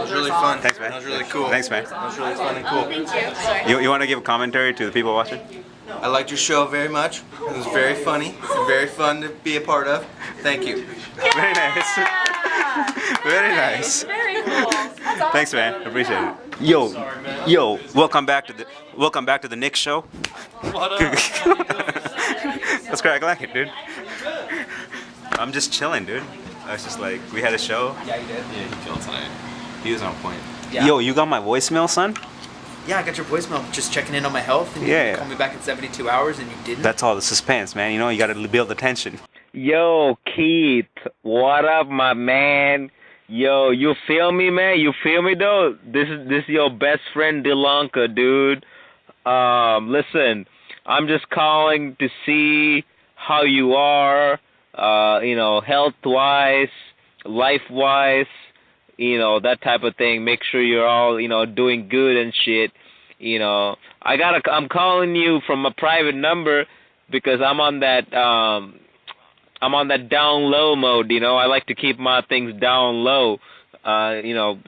was really fun. Thanks, man. That was really cool. Thanks, man. That was really fun and cool. You, you want to give a commentary to the people watching? I liked your show very much. It was very funny. Very fun to be a part of. Thank you. Very nice. Very nice. Very cool. Awesome. Thanks, man. Appreciate it. Yo, yo, welcome back to the welcome back to the Nick show. What up? That's great. I like it, dude. I'm just chilling, dude. I was just like, we had a show. Yeah, you did. Yeah, he killed tonight. He was on point. Yeah. Yo, you got my voicemail, son? Yeah, I got your voicemail just checking in on my health. And you Yeah, yeah. called me back in 72 hours and you didn't. That's all the suspense, man. You know, you got to build the tension. Yo, Keith, what up, my man? Yo, you feel me, man? You feel me though? This is this is your best friend Delanka, dude. Um, listen, I'm just calling to see how you are, uh, you know, health wise, life wise, you know, that type of thing. Make sure you're all, you know, doing good and shit. You know, I gotta I'm calling you from a private number because I'm on that um I'm on that down low mode, you know. I like to keep my things down low. Uh, you know,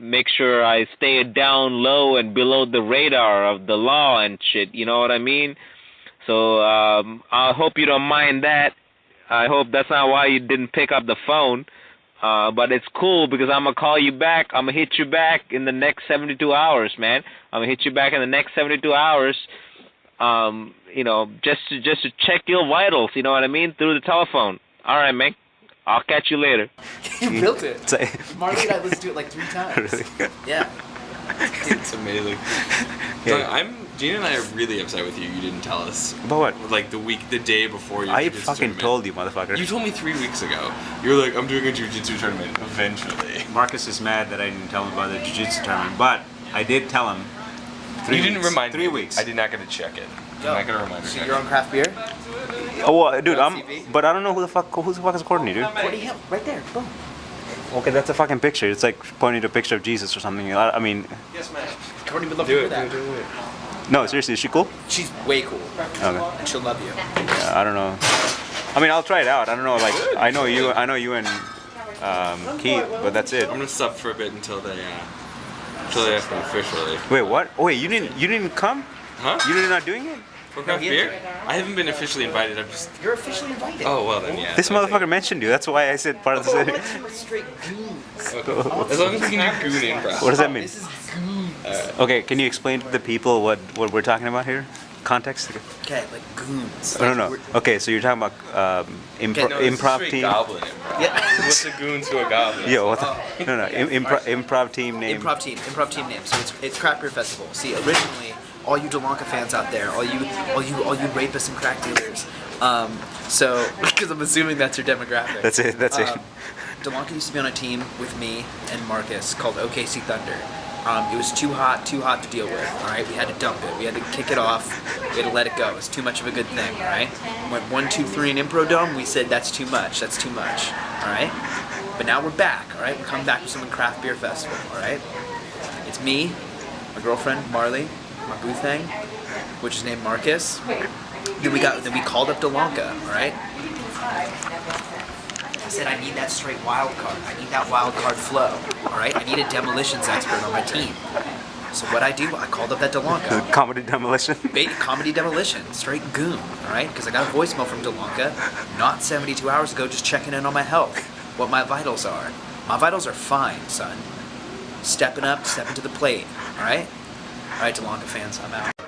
make sure I stay down low and below the radar of the law and shit, you know what I mean? So, um I hope you don't mind that. I hope that's not why you didn't pick up the phone. Uh, but it's cool because I'm gonna call you back. I'm gonna hit you back in the next 72 hours, man. I'm gonna hit you back in the next 72 hours. Um, you know, just to just to check your vitals. You know what I mean through the telephone. All right, man. I'll catch you later. you built it. It's like- Marley and I listened to it like three times. Really? Yeah. It's amazing. Yeah. So I'm Gina and I are really upset with you. You didn't tell us. About what? Like the week, the day before your I fucking told you, motherfucker. You told me three weeks ago. You were like, I'm doing a jiu-jitsu tournament eventually. Marcus is mad that I didn't tell him about the jiu-jitsu tournament, but I did tell him. Three you didn't weeks. remind Three me. weeks. I did not get to check it. I'm not gonna remind So you. you're on craft beer? Oh, well, dude, I'm. But I don't know who the fuck who the fuck is Courtney, dude. What do you have? Right there. Boom. Okay, that's a fucking picture. It's like pointing to a picture of Jesus or something. I, I mean, Yes, man. Courtney would love Do to it, hear do that. do it. no, seriously, is she cool? She's way cool. Okay. And she'll love you. Yeah, I don't know. I mean, I'll try it out. I don't know. Like, I know you. I know you and um, Keith, but that's it. I'm gonna sub for a bit until they, uh, until they ask me officially. Wait, what? Oh, wait, you didn't. You didn't come. Huh? You did not doing it. For craft he beer? I haven't been officially invited. I'm just. You're officially invited. Oh well then yeah. This I think- motherfucker mentioned you. That's why I said part of the Oh, city. my straight goons. Okay. As long as we can do goon improv. What does that mean? This is goons. Okay, can you explain to the people what what we're talking about here? Context. Okay, like goons. No, Like, no, no. Okay, so you're talking about um, impro- Okay, No, improv team. Goblin improv. Yeah. What's a goon to a goblin? Yo, what the? No, no. Im- impro- improv team name. Improv team, improv team name. So it's it's Craft Beer Festival. See, originally, all you Delanca fans out there, all you all you all you rapists and crack dealers. Um, so because I'm assuming that's your demographic. That's it. That's it. Um, Delanca used to be on a team with me and Marcus called OKC Thunder. Um, it was too hot, too hot to deal with. All right, we had to dump it. We had to kick it off. We had to let it go. It's too much of a good thing. All right. Went one, two, three in Impro Dome. We said that's too much. That's too much. All right. But now we're back. All right. We're coming back with some Craft Beer Festival. All right. It's me, my girlfriend Marley, my booth hang, which is named Marcus. Then we got then we called up Delanca. All right. I said I need that straight wild card. I need that wild card flow. All right. I need a demolitions expert on my team. So what I do, I called up that Delanca. Comedy demolition. Bait comedy demolition, straight goon, all right? Because I got a voicemail from Delanca, not 72 hours ago, just checking in on my health, what my vitals are. My vitals are fine, son. Stepping up, stepping to the plate, all right? All right, Delanca fans, I'm out.